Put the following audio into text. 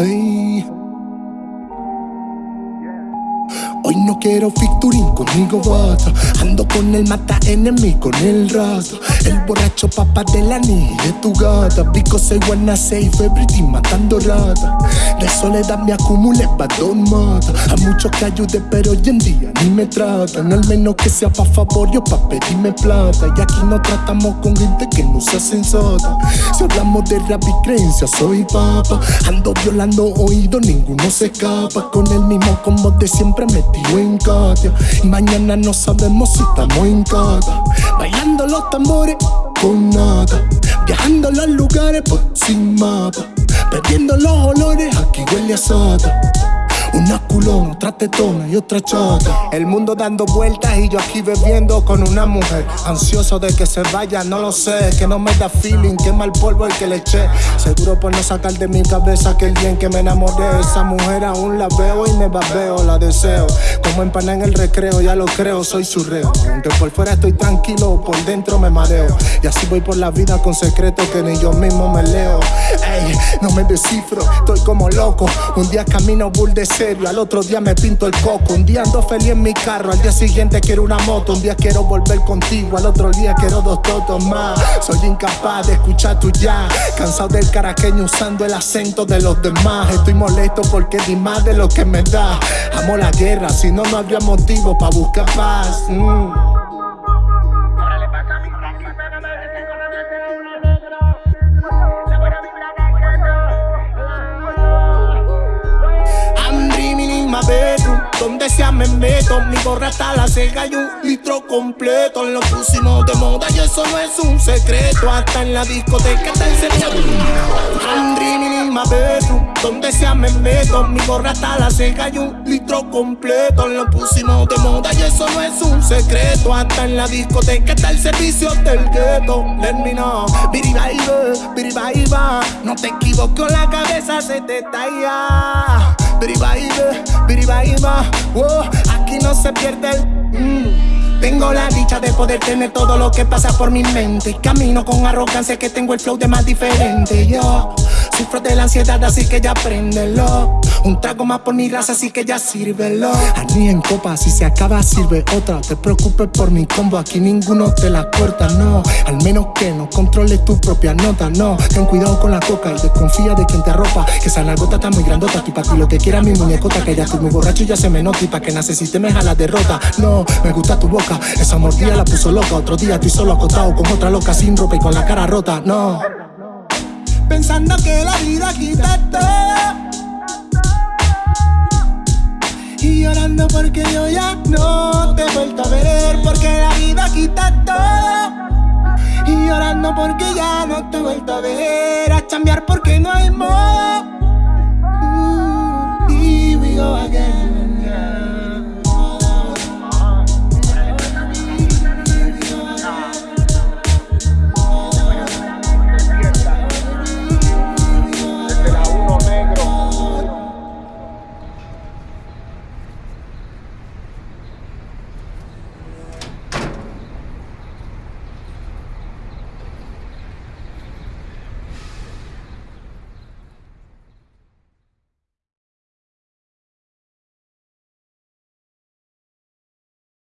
ấy Hoy no quiero featuring conmigo bata Ando con el mata enemigo con el rato. El borracho papá de la niña de tu gata. Because I wanna save everything matando rata. De soledad me acumulé don mata. A muchos que ayude pero hoy en día ni me tratan. Al menos que sea pa' favor yo pa' pedirme plata. Y aquí no tratamos con gente que no se sensata. Si hablamos de rap y creencia soy papa. Ando violando oído, ninguno se escapa. Con el mismo combo de siempre en Katia Y mañana no sabemos si estamos en casa Bailando los tambores con nada Viajando los lugares por sin mapa. Perdiendo los olores, aquí huele a soda una culona, otra tetona y otra chata El mundo dando vueltas y yo aquí bebiendo con una mujer. Ansioso de que se vaya, no lo sé Que no me da feeling, que mal polvo el que le eché. Seguro por no sacar de mi cabeza que el día en que me enamoré. Esa mujer aún la veo y me babeo, la deseo. Como empaná en el recreo, ya lo creo, soy su reo. Aunque por fuera estoy tranquilo, por dentro me mareo. Y así voy por la vida con secretos que ni yo mismo me leo. Ey, no me descifro, estoy como loco. Un día camino bull al otro día me pinto el coco. Un día ando feliz en mi carro, al día siguiente quiero una moto. Un día quiero volver contigo, al otro día quiero dos totos más. Soy incapaz de escuchar tu ya. Cansado del caraqueño usando el acento de los demás. Estoy molesto porque di más de lo que me da. Amo la guerra, si no, no habría motivo para buscar paz. Mm. Donde sea me meto, mi gorra está la ceja y un litro completo. Lo pusimos de moda y eso no es un secreto. Hasta en la discoteca. I'm dreaming in my bedroom. Donde sea me meto, mi gorra está la ceja y un litro completo. Lo pusimos de moda y eso no es un secreto. Hasta en la discoteca está el servicio del ghetto. Let me know, No te equivoques, la cabeza se te talla. Biriba, oh, aquí no se pierde el. Mm. Tengo la dicha de poder tener todo lo que pasa por mi mente. Camino con arrogancia que tengo el flow de más diferente. Yo Sufro de la ansiedad, así que ya préndelo. Un trago más por mi raza, así que ya sírvelo. Ani en copa, si se acaba, sirve otra. Te preocupes por mi combo, aquí ninguno te la corta, no. Al menos que no controles tu propia nota, no. Ten cuidado con la coca y desconfía de quien te arropa. Que esa nalgota está muy grandota, y pa' ti lo que quiera mi muñecota. Que ya estoy muy borracho y ya se me nota. Y pa' que necesite me la derrota. No, me gusta tu boca, esa mordida la puso loca. Otro día estoy solo acostado con otra loca sin ropa y con la cara rota, no pensando que la vida quita todo. Y llorando porque yo ya no te he vuelto a ver, porque la vida quita todo. Y llorando porque ya no te he vuelto a ver, a cambiar porque